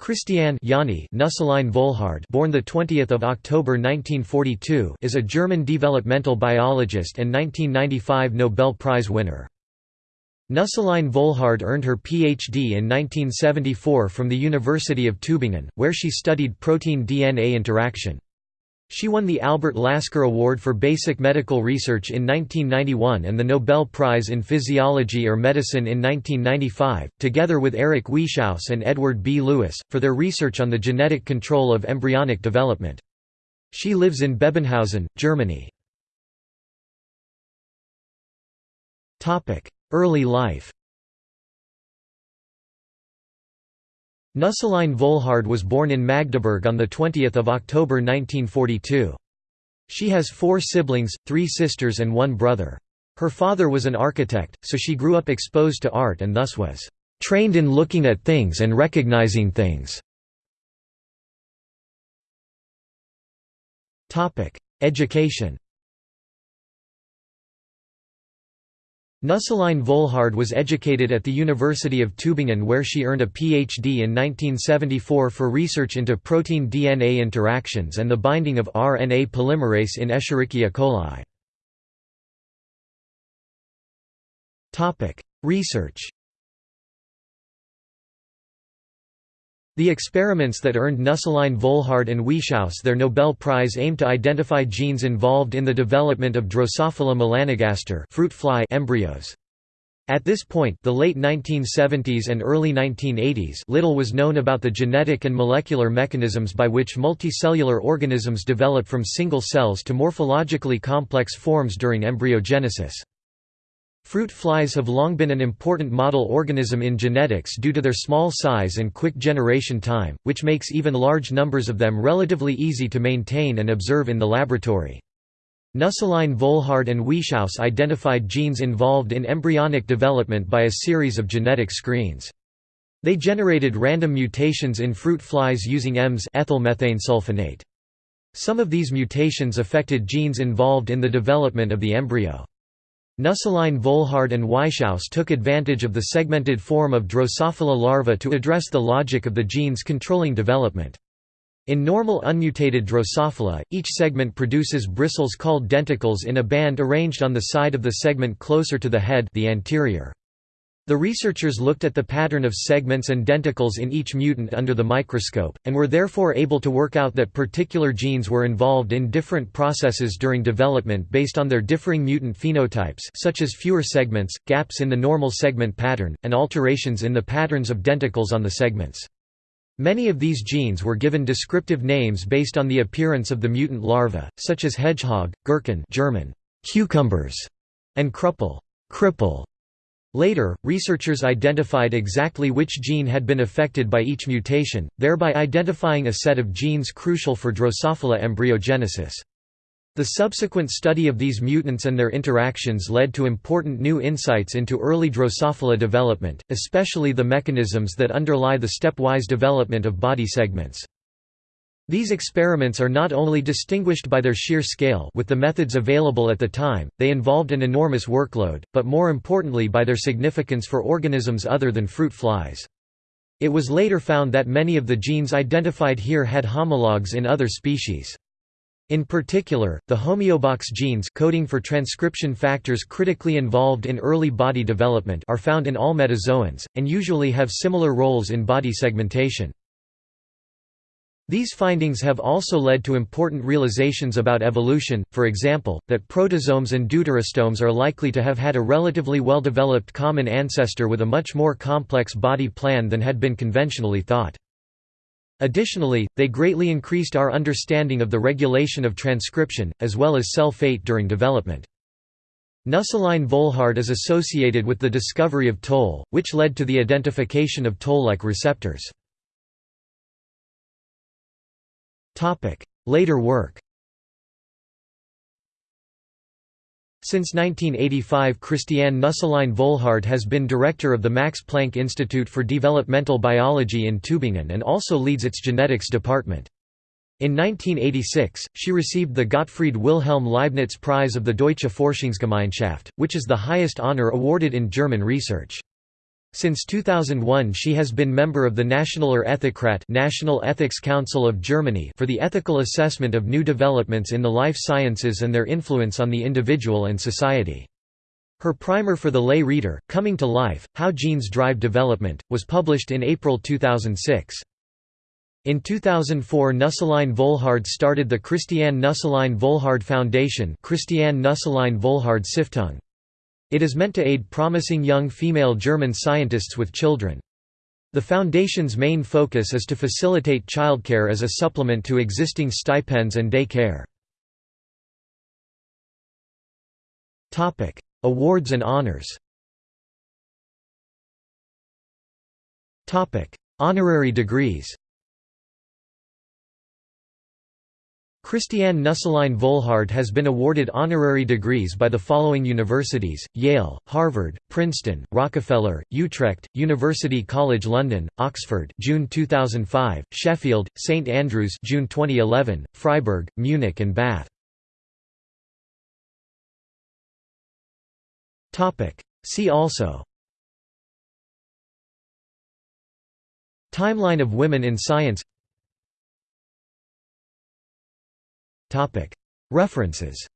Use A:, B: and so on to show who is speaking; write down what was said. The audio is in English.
A: Christiane Janni Nüsslein Volhard born the 20th of October 1942 is a German developmental biologist and 1995 Nobel Prize winner. Nüsslein Volhard earned her PhD in 1974 from the University of Tübingen, where she studied protein-DNA interaction. She won the Albert Lasker Award for Basic Medical Research in 1991 and the Nobel Prize in Physiology or Medicine in 1995, together with Eric Wieschaus and Edward B. Lewis, for their research on the genetic control of embryonic development. She lives in Bebenhausen, Germany. Early life Nüsslein Volhard was born in Magdeburg on 20 October 1942. She has four siblings, three sisters and one brother. Her father was an architect, so she grew up exposed to art and thus was "...trained in looking at things and recognizing things." Education Nüsslein Volhard was educated at the University of Tübingen where she earned a PhD in 1974 for research into protein-DNA interactions and the binding of RNA polymerase in Escherichia coli. Research The experiments that earned Nüsslein Volhard and Wieschaus their Nobel Prize aimed to identify genes involved in the development of Drosophila melanogaster fruit fly embryos. At this point the late 1970s and early 1980s little was known about the genetic and molecular mechanisms by which multicellular organisms develop from single cells to morphologically complex forms during embryogenesis. Fruit flies have long been an important model organism in genetics due to their small size and quick generation time, which makes even large numbers of them relatively easy to maintain and observe in the laboratory. Nüsslein Volhard and Wieschaus identified genes involved in embryonic development by a series of genetic screens. They generated random mutations in fruit flies using EMS ethylmethane sulfonate. Some of these mutations affected genes involved in the development of the embryo. Nüsslein Volhard and Wieschaus took advantage of the segmented form of Drosophila larvae to address the logic of the genes controlling development. In normal unmutated Drosophila, each segment produces bristles called denticles in a band arranged on the side of the segment closer to the head the anterior. The researchers looked at the pattern of segments and denticles in each mutant under the microscope, and were therefore able to work out that particular genes were involved in different processes during development based on their differing mutant phenotypes such as fewer segments, gaps in the normal segment pattern, and alterations in the patterns of denticles on the segments. Many of these genes were given descriptive names based on the appearance of the mutant larva, such as hedgehog, gurken German, cucumbers, and krüppel cripple. Later, researchers identified exactly which gene had been affected by each mutation, thereby identifying a set of genes crucial for Drosophila embryogenesis. The subsequent study of these mutants and their interactions led to important new insights into early Drosophila development, especially the mechanisms that underlie the stepwise development of body segments. These experiments are not only distinguished by their sheer scale with the methods available at the time, they involved an enormous workload, but more importantly by their significance for organisms other than fruit flies. It was later found that many of the genes identified here had homologs in other species. In particular, the homeobox genes coding for transcription factors critically involved in early body development are found in all metazoans, and usually have similar roles in body segmentation. These findings have also led to important realizations about evolution, for example, that protostomes and deuterostomes are likely to have had a relatively well-developed common ancestor with a much more complex body plan than had been conventionally thought. Additionally, they greatly increased our understanding of the regulation of transcription, as well as cell fate during development. Nüsslein Volhard is associated with the discovery of toll, which led to the identification of toll-like receptors. Later work Since 1985 Christiane Nüsslein Volhard has been director of the Max Planck Institute for Developmental Biology in Tübingen and also leads its genetics department. In 1986, she received the Gottfried Wilhelm Leibniz Prize of the Deutsche Forschungsgemeinschaft, which is the highest honor awarded in German research. Since 2001 she has been member of the Nationaler Ethikrat National Ethics Council of Germany for the ethical assessment of new developments in the life sciences and their influence on the individual and society. Her primer for the lay reader, Coming to Life, How Genes Drive Development, was published in April 2006. In 2004 Nüsslein Volhard started the Christiane Nüsslein Volhard Foundation Christiane Nüsslein Volhard Stiftung. It is meant to aid promising young female German scientists with children. The foundation's main focus is to facilitate childcare as a supplement to existing stipends and day care. Awards and honors Honorary degrees Christiane Nüsslein Volhard has been awarded honorary degrees by the following universities, Yale, Harvard, Princeton, Rockefeller, Utrecht, University College London, Oxford June 2005, Sheffield, St Andrews June 2011, Freiburg, Munich and Bath. See also. Timeline of women in science References